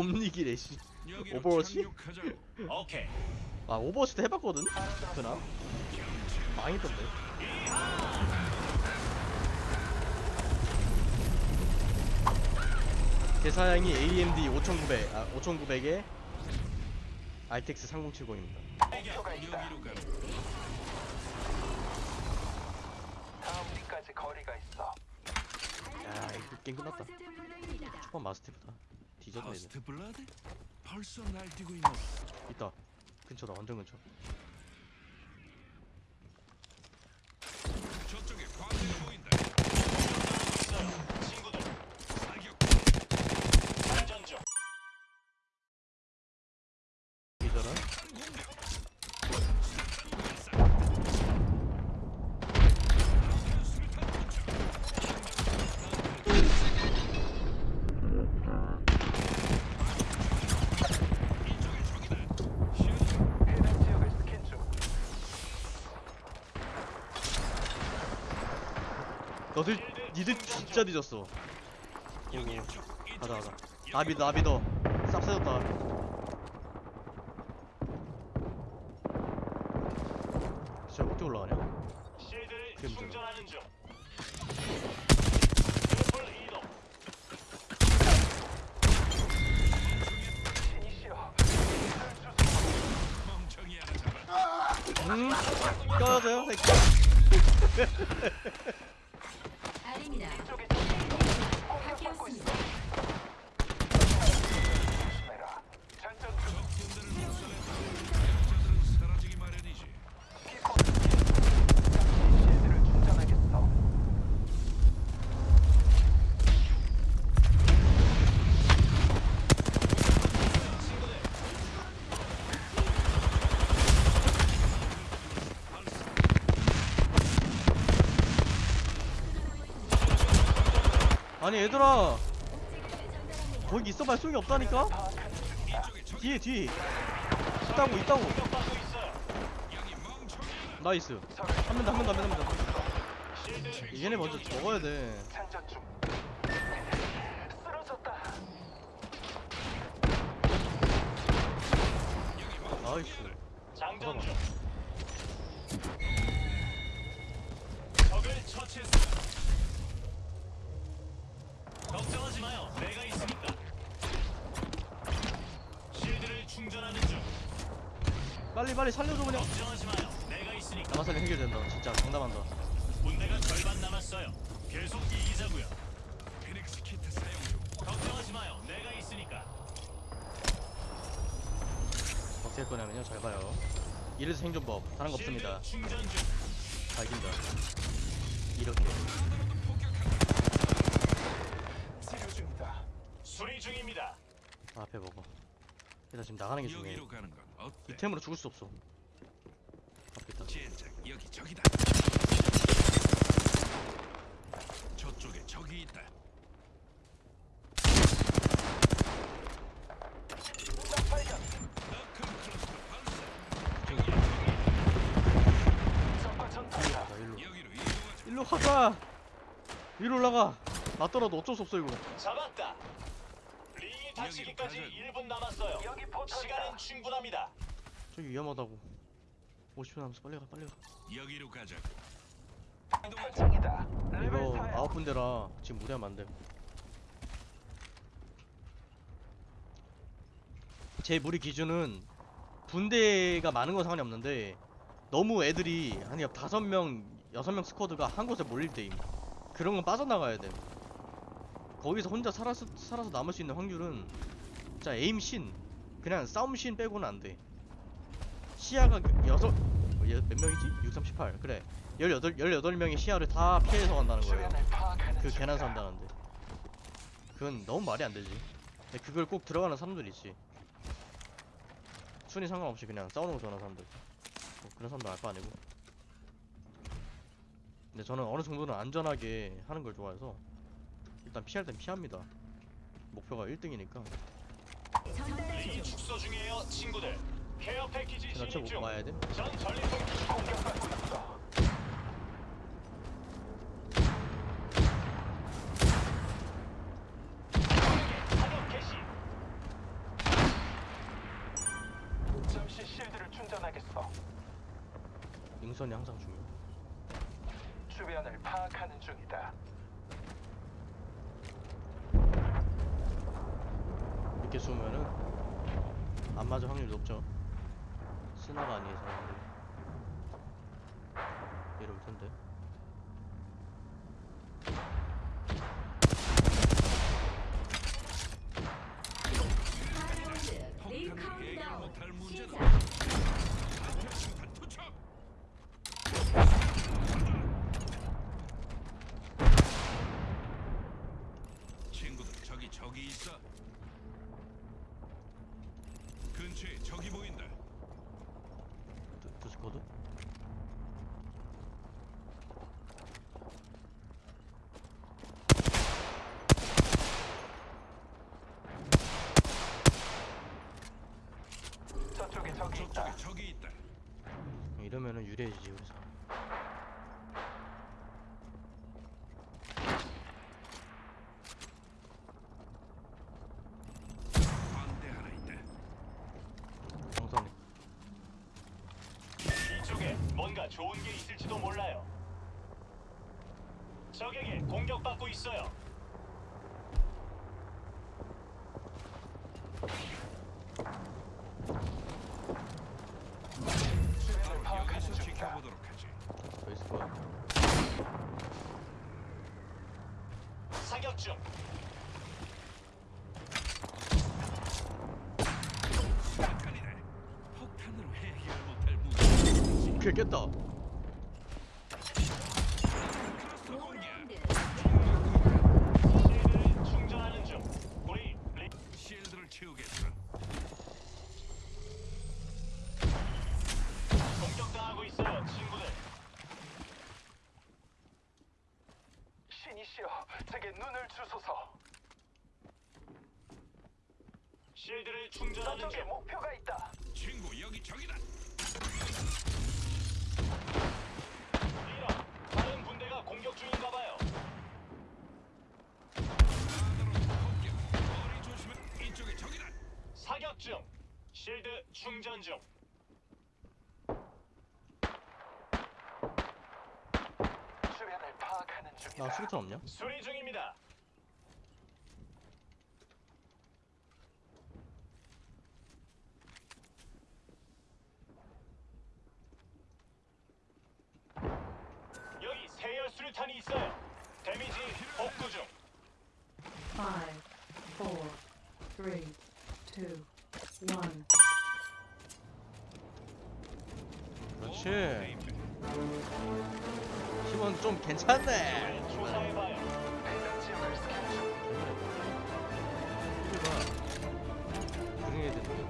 옴니기래 씨. 오버워치? 오케이. 아 오버워치 때 해봤거든. 그나 망했던데. 대사양이 AMD 5900, 아 5900에 RTX 3070입니다. 목표가 있다. 여기로 가는 다음 리까지 거리가 있어. 야 이거 게임 끝났다. 초반 Mastiff다. 뒤졌네. first blood? 벌써 날뛰고 있노. 있다. 근처다 완전 근처. 저쪽에 광대가 보인다. 친구들 사격. 장전 중. 기절은 해당 지역을 스캔 중. 너들 니들 진짜 늦었어. 여기. 가자 가자. 나 믿어 나 믿어. 싹 세졌다. 진짜 어떻게 올라가냐? 그게 문제다. 음? 껴줘요 새끼. 아닙니다. 이쪽에 공격받고 있어. 바뀌었습니다. 조심해라. 장전 중. 적군들을 몰살했다. 약자들은 사라지기 마련이지. 키포. 잠시 실드를 충전하겠어. 아니 얘들아 거기 있어봐야 소용이 없다니까? 뒤에 뒤에 있다고 있다고. 나이스 한 명 더 한 명 더 한 명 더 얘네 먼저 먹어야 돼. 나이스. 잠깐만 적을 처치했습니다. 걱정하지 마요. 내가 있으니까. 실드를 충전하는 중. 빨리 빨리 살려줘 그냥 걱정하지 마요. 내가 있으니까. 남아살리 해결된다 진짜 장담한다 군대가 절반 남았어요. 계속 이기자고요. 피닉스 키트 사용 중. 걱정하지 마요. 내가 있으니까. 어떻게 할 거냐면요 잘 봐요 이래서 생존법 다른 거 없습니다 충전 중. 밝힌다 이렇게 치료 중이다. 수리 중입니다. 앞에 먹어 일단 지금 나가는 게 중요해 여기로 가는 건 어때? 이템으로 죽을 수 없어 앞에 있다 젠장 여기 적이다. 저쪽에 적이 있다. 클러스터 발사. 적과. 자 일로 여기로 이동하자. 일로 가자 위로 올라가 맞더라도 어쩔 수 없어 이거 잡았 다. 링이 닫히기까지 여기로 1분 남았어요. 여기 포탑이다. 시간은 충분합니다. 저기 위험하다고 50분 남았어 빨리 가 빨리 가 여기로 가자. 탈창이다. 레벨 이거 4야. 아홉 분대라 지금 무리하면 안 돼 제 무리 기준은 분대가 많은 건 상관이 없는데 너무 애들이 한 다섯 명 여섯 명 스쿼드가 한 곳에 몰릴 때임 그런 건 빠져나가야 돼 거기서 혼자 살아서, 살아서 남을 수 있는 확률은 진짜 에임 신 그냥 싸움 신 빼고는 안돼. 시야가 여섯 어, 얘몇 명이지? 638 그래. 18, 18명의 시야를 다 피해서 간다는 거예요. 그. 개난 산다는데. 그건 너무 말이 안 되지. 근데 그걸 꼭 들어가는 사람들 있지. 순위 상관없이 그냥 싸우는 거 좋아하는 사람들. 뭐 그런 사람도 알거 아니고. 근데 저는 어느 정도는 안전하게 하는 걸 좋아해서 일단 피할 땐 피합니다 목표가 1등이니까 축소 중이에요 친구들 케어 패키지 진입 중. 쳐봐야 돼? 전 전리품 공격받고 있어. 잠시 실드를 충전하겠어. 능선이 항상 중요 주변을 파악하는 중이다. 쏘면은 안 맞을 확률이 높죠 스나가 아니어서 이럴 텐데. 친구들 저기 저기 있어. 근처에 적이 보인다. 드- 드스코드? 저쪽에 적이 있다. 저쪽에 적이 있다. 이러면은 유리해지지 우리 사람 반대 하나 있다. 정선이 이쪽에 뭔가 좋은 게 있을지도 몰라요. 적에게 공격받고 있어요. 파악하는 중이다. 사격 중. 폭탄이다. 폭탄으로 해결 못할 문제. 오케이 깼다 클러스터 공격. 라운드 실드를 충전하는 중. 우리 리... 실드를 채우겠어. 공격당하고 있 신이시여, 제게 눈을 주소서. 실드를 충전하는 저쪽에 중. 목표가 있다. 친구 여기 적이다. 충전 중. 주변을 파악하는 중이다. 나 수류탄 없냐? 수리 중입니다. 여기 세열 수류탄이 있어요. 데미지 복구 중. 쉣. 힘은 좀 괜찮네. 그래야 되는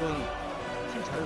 问你姓陈